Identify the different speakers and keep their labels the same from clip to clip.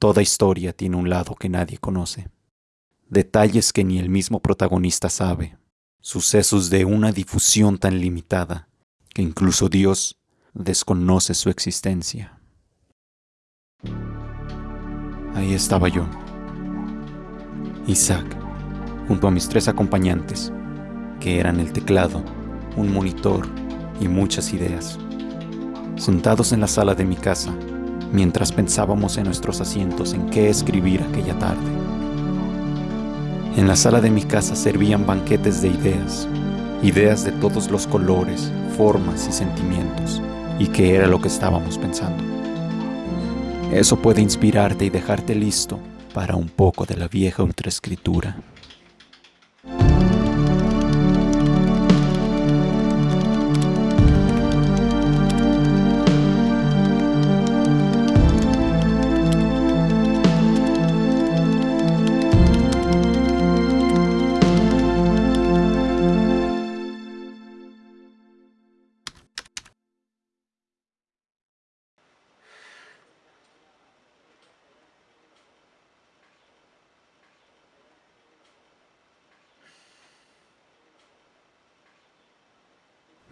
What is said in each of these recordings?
Speaker 1: Toda historia tiene un lado que nadie conoce. Detalles que ni el mismo protagonista sabe. Sucesos de una difusión tan limitada que incluso Dios desconoce su existencia. Ahí estaba yo, Isaac, junto a mis tres acompañantes, que eran el teclado, un monitor y muchas ideas. Sentados en la sala de mi casa, mientras pensábamos en nuestros asientos en qué escribir aquella tarde. En la sala de mi casa servían banquetes de ideas, ideas de todos los colores, formas y sentimientos, y qué era lo que estábamos pensando. Eso puede inspirarte y dejarte listo para un poco de la vieja ultraescritura.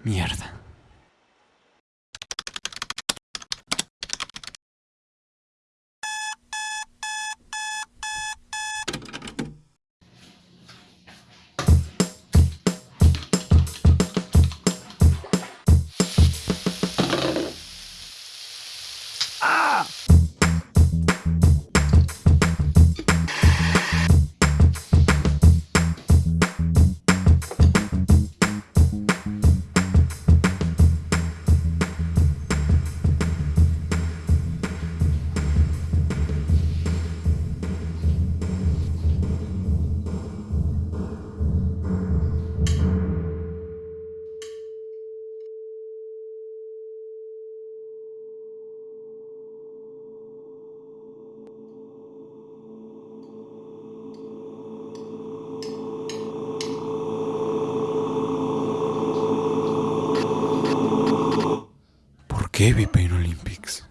Speaker 1: Mierda. ¿Por qué vi Pain Olympics?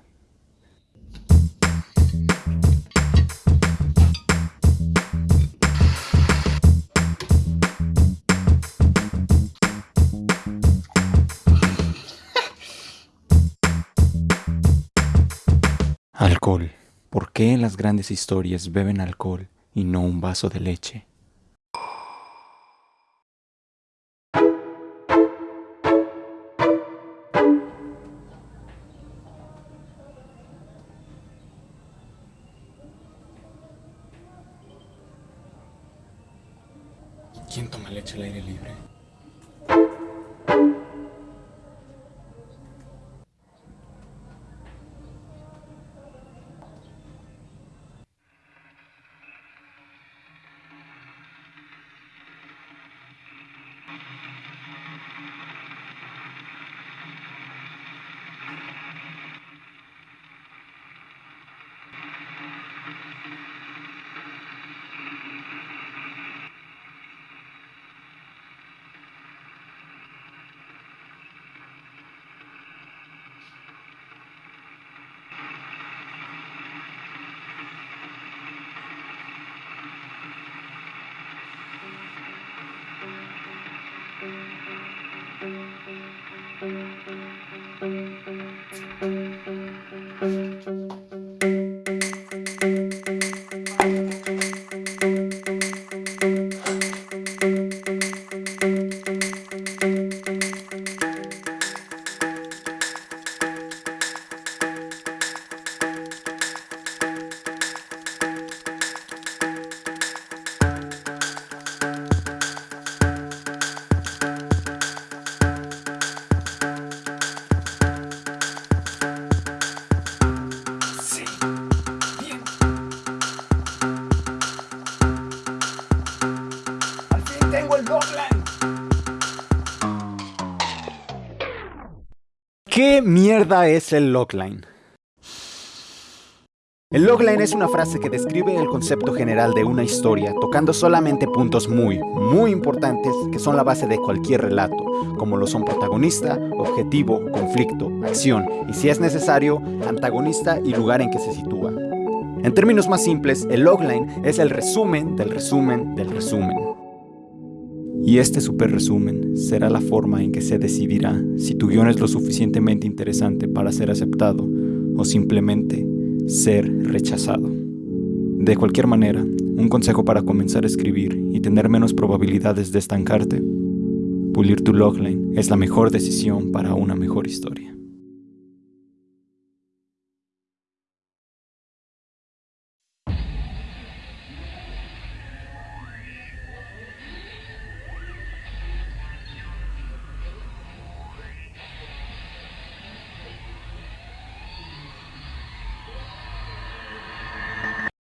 Speaker 1: Alcohol. ¿Por qué en las grandes historias beben alcohol y no un vaso de leche? ¿Quién toma leche al aire libre? Mierda es el logline? El logline es una frase que describe el concepto general de una historia, tocando solamente puntos muy, muy importantes que son la base de cualquier relato, como lo son protagonista, objetivo, conflicto, acción y si es necesario, antagonista y lugar en que se sitúa. En términos más simples, el logline es el resumen del resumen del resumen. Y este super resumen será la forma en que se decidirá si tu guion es lo suficientemente interesante para ser aceptado o simplemente ser rechazado. De cualquier manera, un consejo para comenzar a escribir y tener menos probabilidades de estancarte, pulir tu logline es la mejor decisión para una mejor historia.